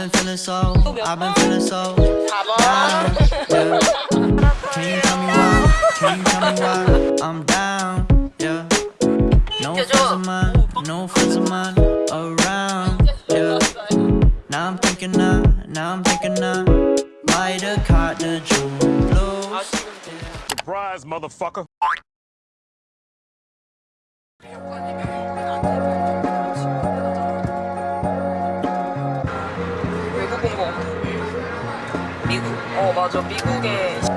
I've been feeling so, I've been feeling so down. Yeah. Can 맞아. 미국에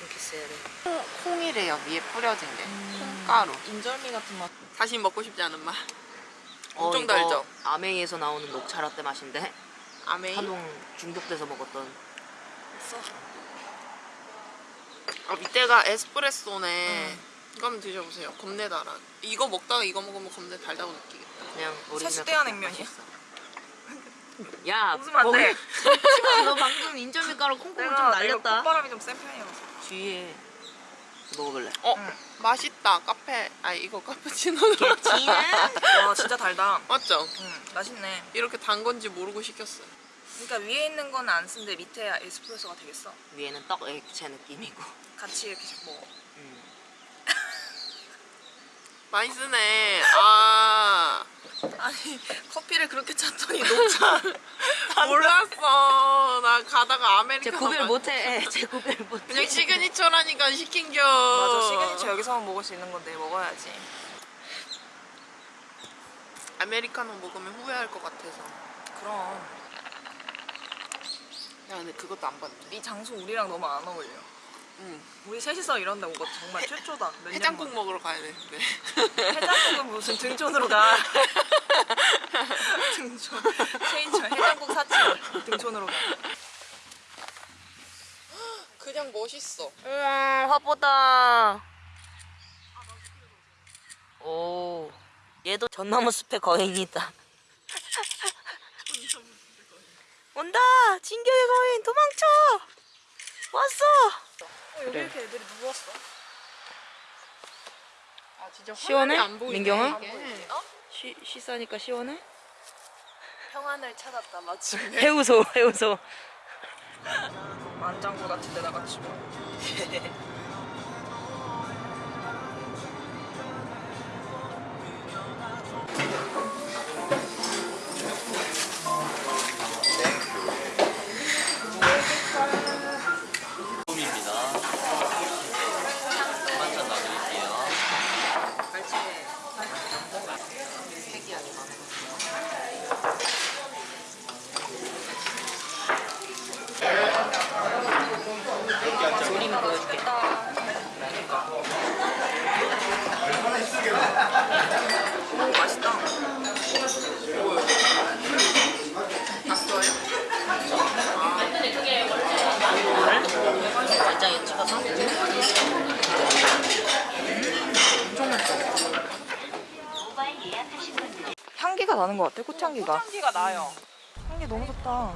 이렇게 써야 돼. 콩이래요 위에 뿌려진 게. 콩가루. 인절미 같은 맛. 다시 먹고 싶지 않은 맛. 엄청 이거 달죠? 아메이에서 나오는 녹차 라떼 맛인데. 아메이? 한동 중독돼서 먹었던. 아, 밑에가 에스프레소네. 이거 한번 드셔보세요. 겁내 달아. 이거 먹다가 이거 먹으면 겁내 달다고 느끼겠다. 그냥 세수대야 냉면이야. 야 웃으면 안 돼. 너 방금 인절미 가루 콩콩을 좀 날렸다 콧바람이 좀 센 편이라서. 뒤에 먹어볼래 어 응. 맛있다 카페 아 이거 카푸치노로 지는 와 진짜 달다. 맞죠? 응 맛있네. 이렇게 단 건지 모르고 시켰어요 그러니까 위에 있는 건 안 쓴데 밑에 에스프레소가 되겠어. 위에는 떡 액체 느낌이고 같이 이렇게 먹어. 음. 많이 쓰네 아 아니 커피를 그렇게 찾더니 녹차. 몰랐어 나 가다가 제 아메리카노 구별 마- 못해 제 구별 못해 그냥 시그니처라니까 시킨겨 맞아 시그니처 여기서만 먹을 수 있는 건데 먹어야지. 아메리카노 먹으면 후회할 것 같아서 그럼 야 근데 그것도 안 봤네 이 장소 우리랑 너무 안 어울려. 응. 우리 셋이서 이런 데온거 정말 최초다. 몇 해장국 년 먹으러 가야 되는데 만에. 해장국은 무슨 등촌으로 가. 등촌. 체인점 해장국 사치 등촌으로 가. 그냥 멋있어 우와 화보다 오 얘도 전나무 숲의 거인이다 온다 진격의 거인 도망쳐 왔어 어, 여기 이렇게 애들이 누웠어. 아 진짜 시원해? 화면이 안 보이네, 민경아? 이게. 어? 쉬, 쉬싸니까 시원해? 평안을 찾았다 마침. 해우소 해우소 만장굴 같은 데다가 치고. 나는 것 같아 꽃향기가. 향기가 나요. 향기 너무 좋다.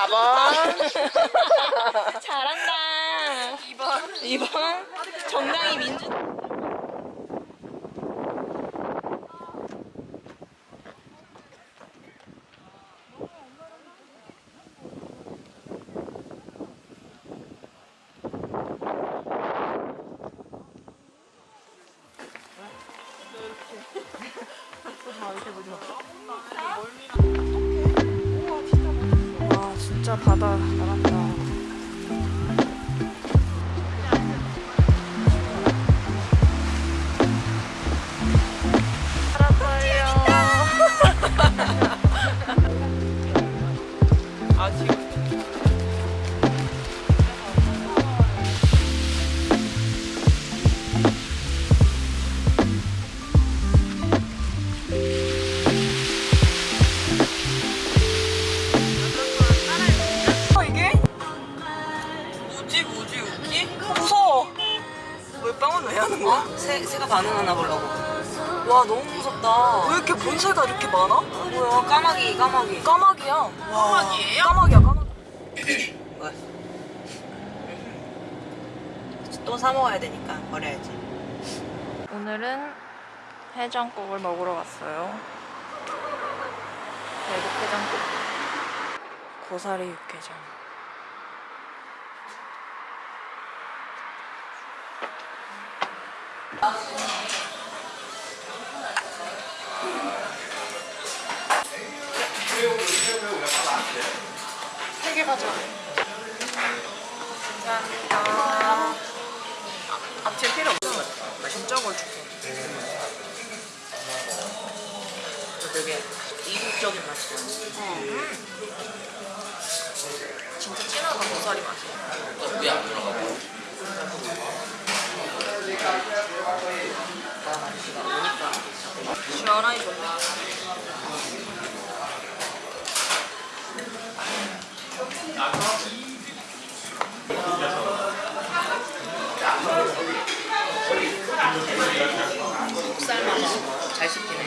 4번. 잘한다. 2번. 2번. 정당히 민주 진짜 바다 나간 무섭다. 왜 이렇게 본새가 이렇게 많아? 뭐야, 까마귀, 까마귀. 까마귀야. 와. 까마귀예요? 까마귀야 까마귀. 또 사 먹어야 되니까 버려야지. 오늘은 해장국을 먹으러 갔어요. 대국 해장국. 고사리 육개장. 세개 가져. 감사합니다. 앞뒤 필요 없어. 진짜 걸 줄게. 되게 이국적인 맛이야. 진짜 진하다 고사리 맛이. 시원하니 좋네. 삶아서 잘 씹히네.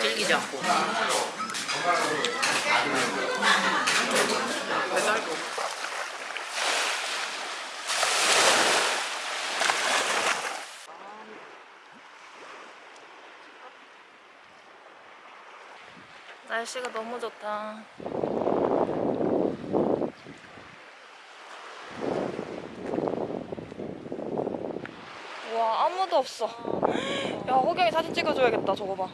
질기지 않고. 배달도. 날씨가 너무 좋다. 와 아무도 없어. 야 호경이 사진 찍어줘야겠다. 저거 봐.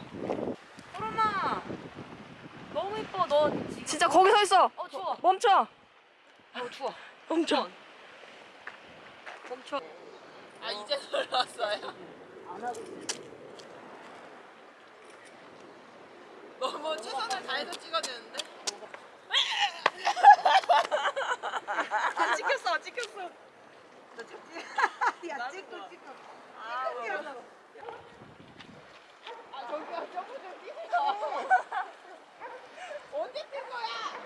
푸르마! 너무 이뻐, 너. 진짜 거기 서 있어. 어, 추워. 멈춰. 어, 추워. 멈춰. 멈춰. 아 이제 놀랐어요. 너무 최선을 다해서 찍어주는데? 안 찍혔어, 안 찍혔어. 야, 찍고, 찍고. 언제 뜬 거야?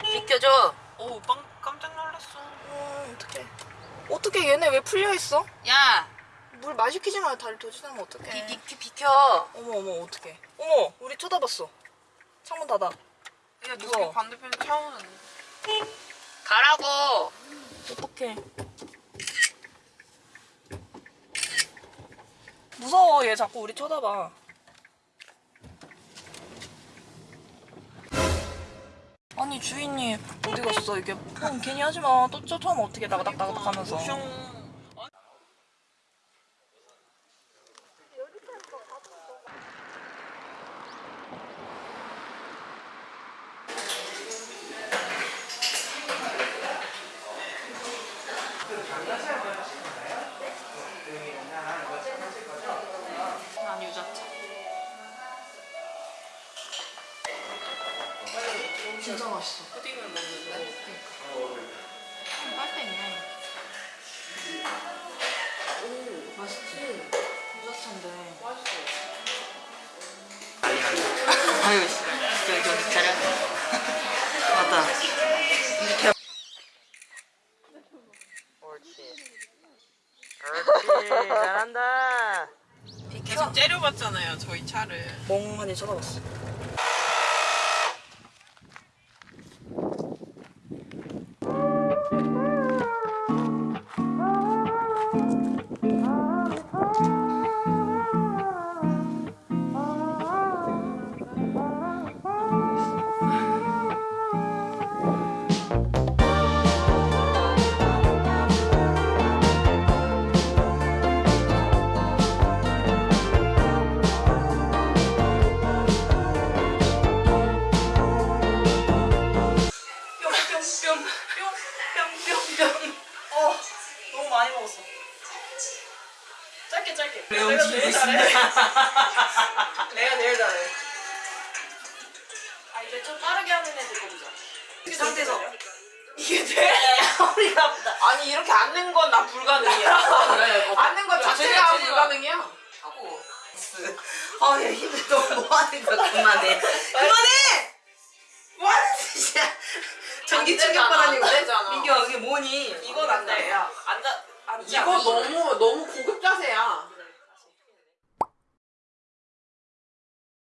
비켜줘. 오, 빵 깜짝 놀랐어. 어, 어떡해. 얘네 왜 풀려 있어? 야, 물 마시키지 마. 다리 도지나면 어떡해. 비, 비, 비켜. 어머 어머 어떡해. 어머 우리 쳐다봤어. 창문 닫아. 야, 누가 차 오는데. 가라고. 어떡해. 무서워 얘 자꾸 우리 쳐다봐. 아니 주인이 어디 갔어 이게 폰 괜히 하지 마. 또 쫓아오면 어떻게 나가닥 나가닥 하면서. 진짜 맛있어. 푸딩을 먹는데. 빨대 있네. 오 맛있지. 유자차인데. 아유, 저기, 정신 차려. 맞다. 옳지. 옳지. 잘한다. 계속 째려봤잖아요, 저희 차를. 멍하니 쳐다봤어. 내가 제일 잘해. 내가 제일 잘해. 아 이제 좀 빠르게 하는 애들 거 보자. 이 상태에서 이게 돼? 허리가 아프다. 아니 이렇게 앉는 건 나 불가능이야. 앉는 건 자체가 불가능이야. 하고. 아, 야, 힘들어. 뭐 하는 거야? 그만해. 그만해! 뭐 하는 짓이야? 전기 안 되잖아, 충격받 아니고. 안 되잖아. 민규야, 이게 뭐니? 이건 안 돼. 야 앉아 이거. 너무 너무